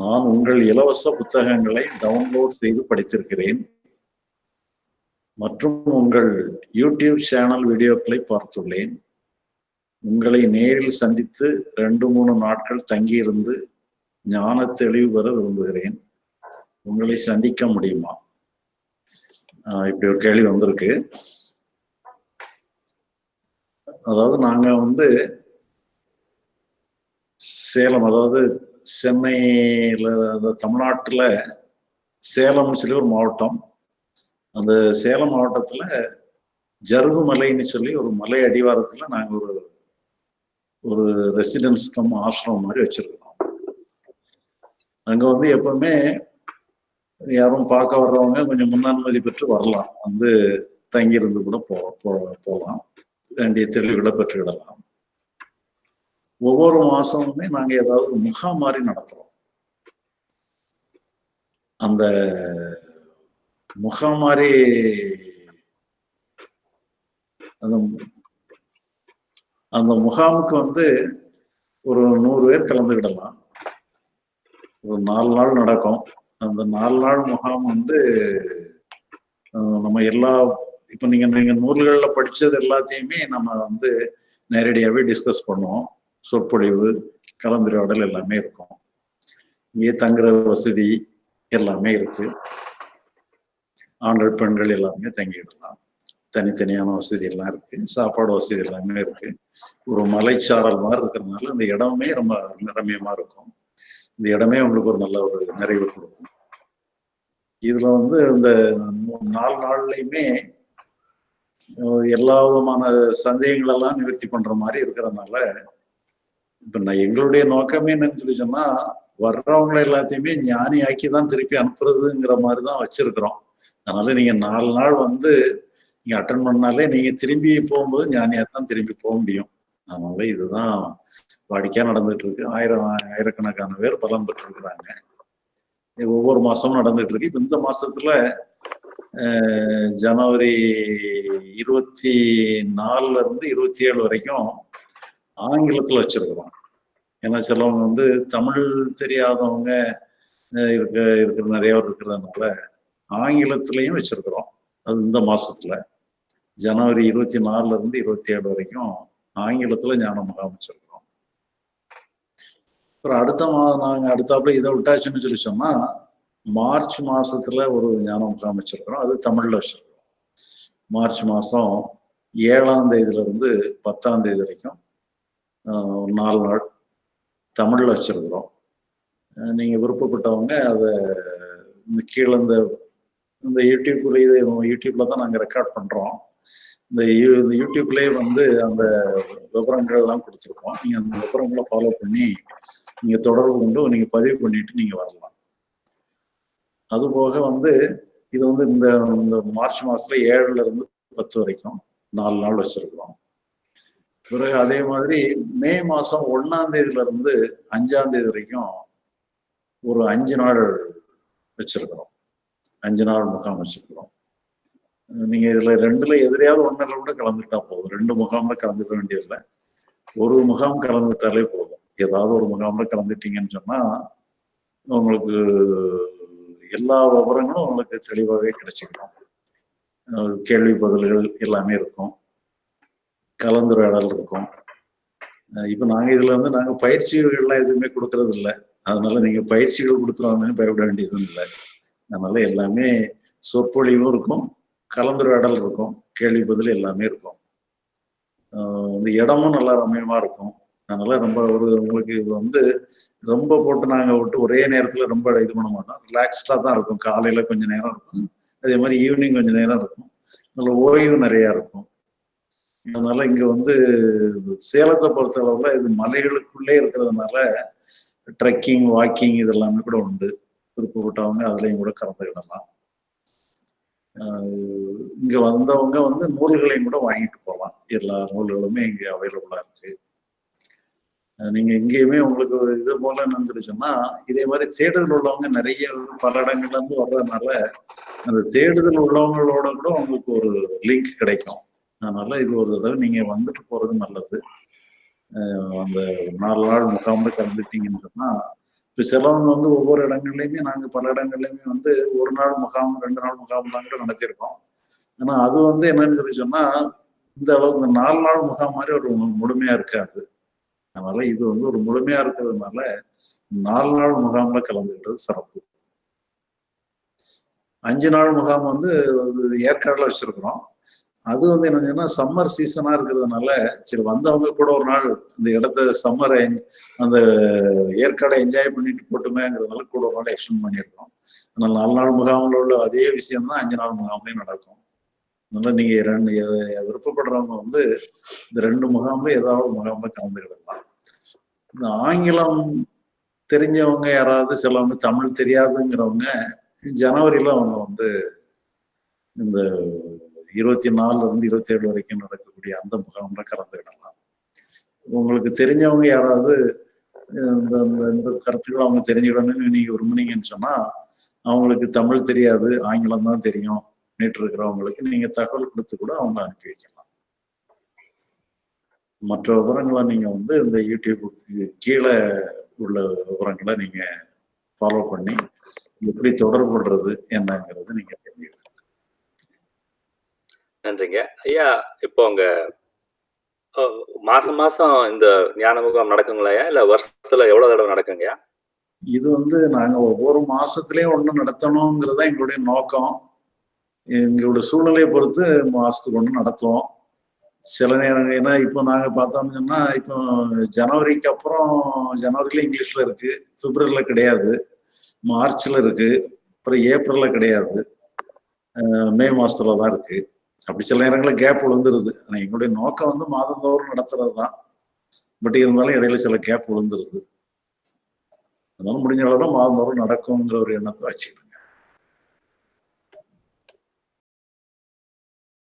நான் உங்கள் இலவச புத்தகங்களை டவுன்லோட் செய்து படித்திருக்கிறேன். மற்றும் உங்கள் யூடியூப் சேனல் வீடியோக்களை பார்த்துள்ளேன். உங்களை நேரில் சந்தித்து ரெண்டு மூணு நாட்கள் தங்கியிருந்து ஞான தெளிவு பெற விரும்புகிறேன். உங்களை சந்திக்க முடியுமா? இப்படி ஒரு கேள்வி வந்திருக்கு. அதாவது நாங்கள் வந்து சேலம் அதாவது சென்னையில் அந்த தமிழ்நாட்டில் சேலம்னு சொல்லி ஒரு மாவட்டம். அந்த சேலம் மாவட்டத்தில் ஜருகு மலைன்னு சொல்லி ஒரு மலை அடிவாரத்தில் நாங்கள் ஒரு ஒரு ரெசிடென்ஸ் கம் ஆசிரமம் மாதிரி வச்சுருக்கோம் அங்கே வந்து எப்பவுமே யாரும் பார்க்க வர்றவங்க கொஞ்சம் முன்னனுமதி பெற்று வரலாம். வந்து தங்கியிருந்து கூட போ போகலாம். வேண்டிய தெளிவுகளை பெற்றுக்கிடலாம். ஒவ்வொரு மாசமுமே நாங்க ஏதாவது முகாம் மாதிரி நடத்துறோம். அந்த முகாம் மாதிரி அந்த அந்த முகாமுக்கு வந்து ஒரு நூறு பேர் கலந்துக்கிடலாம். ஒரு நாலு நாள் நடக்கும். அந்த நாலு நாள் முகாம் வந்து நம்ம எல்லா இப்போ நீங்க நீங்க நூல்களில் படிச்சது எல்லாத்தையுமே நம்ம வந்து நேரடியாகவே டிஸ்கஸ் பண்ணுவோம். சொற்பொழிவு கலந்துரையாடல் எல்லாமே இருக்கும். இங்கே தங்குற வசதி எல்லாமே இருக்கு. ஆண்கள் பெண்கள் எல்லாருமே தங்கிடலாம். தனித்தனியான வசதி எல்லாம் இருக்கு. சாப்பாடு வசதி எல்லாமே இருக்கு. ஒரு மலைச்சாரல் மாதிரி இருக்கிறதுனால இந்த இடமே ரொம்ப ரம்யமா இருக்கும். இந்த இடமே உங்களுக்கு ஒரு நல்ல ஒரு நிறைவு கொடுக்கும். இதுல வந்து இந்த நாலு நாள்லையுமே எல்லா விதமான சந்தேகங்கள் எல்லாம் நிவர்த்தி பண்ற மாதிரி இருக்கிறதுனால இப்ப நான் எங்களுடைய நோக்கமே என்னன்னு சொல்லி சொன்னா வர்றவங்களை எல்லாத்தையுமே ஞானி ஆக்கி தான் திருப்பி அனுப்புறதுங்கிற மாதிரி தான் வச்சிருக்கிறோம். அதனால நீங்க நாலு நாள் வந்து நீங்க அட்டன் பண்ணாலே நீங்க திரும்பி போகும்போது ஞானியா தான் திரும்பி போக முடியும். அதனால இதுதான் வாடிக்கையா நடந்துட்டு இருக்கு ஆயிரம் ஆயிரக்கணக்கான பேர் பலம் பெற்று இருக்கிறாங்க ஒவ்வொரு மாசமும் நடந்துட்டு இருக்கு இப்ப இந்த மாசத்துல ஜனவரி இருபத்தி நாலுல இருந்து இருபத்தி ஏழு வரைக்கும் ஆங்கிலத்துல வச்சிருக்கிறோம். ஏன்னா சிலவங்க வந்து தமிழ் தெரியாதவங்க இருக்க இருக்கிற நிறைய பேர் இருக்கிறதுனால ஆங்கிலத்திலையும் வச்சிருக்கிறோம். அது இந்த மாசத்துல. ஜனவரி இருபத்தி நாலுல இருந்து இருபத்தி ஏழு வரைக்கும் ஆங்கிலத்துல ஞான முகாம் வச்சிருக்கிறோம் அப்புறம் அடுத்த மாதம் நாங்கள் அடுத்தாப்புல இதை விட்டாச்சுன்னு சொல்லி சொன்னா மார்ச் மாசத்துல ஒரு ஞான முகாம் வச்சிருக்கிறோம் அது தமிழ்ல வச்சிருக்கிறோம். மார்ச் மாசம் ஏழாம் தேதியில இருந்து பத்தாம் தேதி வரைக்கும் நாலு நாள் தமிழில் வச்சுருக்குறோம். நீங்கள் விருப்பப்பட்டவங்க அதை இந்த கீழே இந்த இந்த யூடியூப்ல இது யூடியூப்ல தான் நாங்கள் ரெக்கார்ட் பண்ணுறோம் இந்த இந்த யூடியூப்லேயே வந்து அந்த விவரங்கள் எல்லாம் கொடுத்துருக்கோம். நீங்கள் அந்த விவரங்களை ஃபாலோ பண்ணி நீங்கள் தொடர்பு கொண்டு நீங்கள் பதிவு பண்ணிட்டு நீங்கள் வரலாம். அதுபோக வந்து இது வந்து இந்த இந்த மார்ச் மாதத்தில் ஏழுல இருந்து பத்து வரைக்கும் நாலு நாள் வச்சுருக்கோம். பிறகு அதே மாதிரி மே மாசம் ஒன்னாம் தேதியில இருந்து அஞ்சாம் தேதி வரைக்கும் ஒரு அஞ்சு நாள் வச்சிருக்கிறோம். அஞ்சு நாள் முகாம் வச்சிருக்கிறோம். நீங்க இதுல ரெண்டுல எதிரையாவது ஒன்றில் கூட கலந்துட்டா போதும். ரெண்டு முகாம்ல கலந்துக்க வேண்டியதில்லை. ஒரு முகாம் கலந்துட்டாலே போதும். ஏதாவது ஒரு முகாம்ல கலந்துட்டீங்கன்னு சொன்னா உங்களுக்கு எல்லா விவரங்களும் உங்களுக்கு தெளிவாகவே கிடைச்சிக்கணும் கேள்வி பதில்கள் எல்லாமே இருக்கும். கலந்துரையாடல் இருக்கும் இப்போ நாங்கள் இதில் வந்து நாங்கள் பயிற்சிகள்லாம் எதுவுமே கொடுக்கறது இல்லை அதனால நீங்கள் பயிற்சிகள் கொடுத்துருவாங்கன்னு பயப்பட வேண்டியதும் இல்லை. அதனால எல்லாமே சொற்பொழிவும் இருக்கும் கலந்துரையாடல் இருக்கும் கேள்வி பதில் எல்லாமே இருக்கும். இந்த இடமும் நல்லா ரம்யமா இருக்கும். அதனால ரொம்ப ஒரு உங்களுக்கு இது வந்து ரொம்ப போட்டு நாங்கள் விட்டு ஒரே நேரத்தில் ரொம்ப இது பண்ண மாட்டோம். ரிலாக்ஸ்டாக தான் இருக்கும். காலையில் கொஞ்சம் நேரம் இருக்கும். அதே மாதிரி ஈவினிங் கொஞ்சம் நேரம் இருக்கும். நல்ல ஓய்வு நிறையா இருக்கும். அதனால இங்க வந்து சேலத்தை பொறுத்த அளவுல இது மலைகளுக்குள்ளே இருக்கிறதுனால ட்ரெக்கிங் வாக்கிங் இதெல்லாமே கூட உண்டு. விருப்பப்பட்டவங்க அதுலயும் கூட கலந்துக்கிடலாம் இங்க வந்தவங்க வந்து நூல்களையும் கூட வாங்கிட்டு போகலாம். எல்லா நூல்களுமே இங்க அவைலபிளா இருக்கு. நீங்க எங்கேயுமே உங்களுக்கு இது போல என்னன்னு இதே மாதிரி தேடுதல் உள்ளவங்க நிறைய பல இடங்கள்ல இருந்து வர்றதுனால அந்த தேடுதல் உள்ளவங்களோட கூட உங்களுக்கு ஒரு லிங்க் கிடைக்கும். அதனால இது ஒரு தடவை நீங்க வந்துட்டு போறது நல்லது. அந்த நாலு நாள் முகாமில் கலந்துட்டீங்கன்னு சொன்னா இப்போ சிலவங்க வந்து ஒவ்வொரு இடங்கள்லையுமே நாங்கள் பல இடங்கள்லையுமே வந்து ஒரு நாள் முகாம் ரெண்டு நாள் முகாம் தான் கூட நடத்தியிருக்கோம். ஆனா அது வந்து என்னன்னு சொல்லி சொன்னா இந்த அளவு இந்த நாலு நாள் முகாம் மாதிரி ஒரு முழுமையா இருக்காது. அதனால இது வந்து ஒரு முழுமையா இருக்கிறதுனால நாலு நாள் முகாம்ல கலந்துக்கிட்டது சிறப்பு. அஞ்சு நாள் முகாம் வந்து ஏற்காடுல வச்சிருக்கிறோம். அது வந்து என்னன்னா சம்மர் சீசனா இருக்கிறதுனால சரி வந்தவங்க கூட ஒரு நாள் இந்த இடத்த சம்மரை அந்த ஏற்காடை என்ஜாய் பண்ணிட்டு போட்டுமேங்கிறதுனால கூட ஒரு நாள் எக்ஸ்டெண்ட் பண்ணியிருக்கோம். அதனால நாலு நாள் முகாமில் உள்ள அதே விஷயம் தான் அஞ்சு நாள் முகாம்லையும் நடக்கும். அதனால நீங்க ரெண்டு விருப்பப்படுறவங்க வந்து இந்த ரெண்டு முகாம்ல ஏதாவது ஒரு முகாம்ல கலந்துக்கிடலாம். இந்த ஆங்கிலம் தெரிஞ்சவங்க யாராவது சிலவங்க தமிழ் தெரியாதுங்கிறவங்க ஜனவரியில அவங்க வந்து இந்த இருபத்தி நாலுல இருந்து இருபத்தி ஏழு வரைக்கும் நடக்கக்கூடிய அந்த முகாம்ல கலந்துக்கிடலாம். உங்களுக்கு தெரிஞ்சவங்க யாராவது இந்த இந்த கருத்துக்கள் அவங்க தெரிஞ்சுக்கணும்னு நீங்க விரும்புனீங்கன்னு சொன்னா அவங்களுக்கு தமிழ் தெரியாது ஆங்கிலம் தான் தெரியும் நேற்று இருக்கிறவங்களுக்கு நீங்க தகவல் கொடுத்து கூட அவங்க அனுப்பி வைக்கலாம். மற்ற விவரங்களை நீங்க வந்து இந்த யூடியூபுக்கு கீழே உள்ள விவரங்களை நீங்க ஃபாலோ பண்ணி எப்படி தொடர்புடுறது என்னங்கிறது நீங்க தெரிஞ்சுக்கலாம் நன்றிங்க. ஐயா இப்போ அங்க மாசம் மாசம் இந்த ஞான முகாம் நடக்குங்களையா இல்ல வருஷத்துல எவ்வளவு தடவை நடக்குங்கய்யா இது வந்து நாங்க ஒவ்வொரு மாசத்துலயும் ஒண்ணு நடத்தணுங்கிறது தான் எங்களுடைய நோக்கம். எங்களுடைய சூழ்நிலையை பொறுத்து மாசத்துக்கு ஒன்று நடத்துவோம். சில நேரம் ஏன்னா இப்போ நாங்கள் பார்த்தோம்னா இப்போ ஜனவரிக்கு அப்புறம் ஜனவரியில இங்கிலீஷ்ல இருக்கு பிப்ரவரியில கிடையாது. மார்ச்ல இருக்கு அப்புறம் ஏப்ரல்ல கிடையாது. மே மாசத்துல தான் இருக்கு. அப்படி சில நேரங்களில் கேப் விழுந்துருது ஆனால் எங்களுடைய நோக்கம் வந்து மாதந்தோறும் நடத்துறது தான் பட் இருந்தாலும் இடையில சில கேப் விழுந்துருது அதனால முடிஞ்ச அளவு மாதந்தோறும் நடக்குங்கிற ஒரு எண்ணத்தை வச்சுக்கிட்டு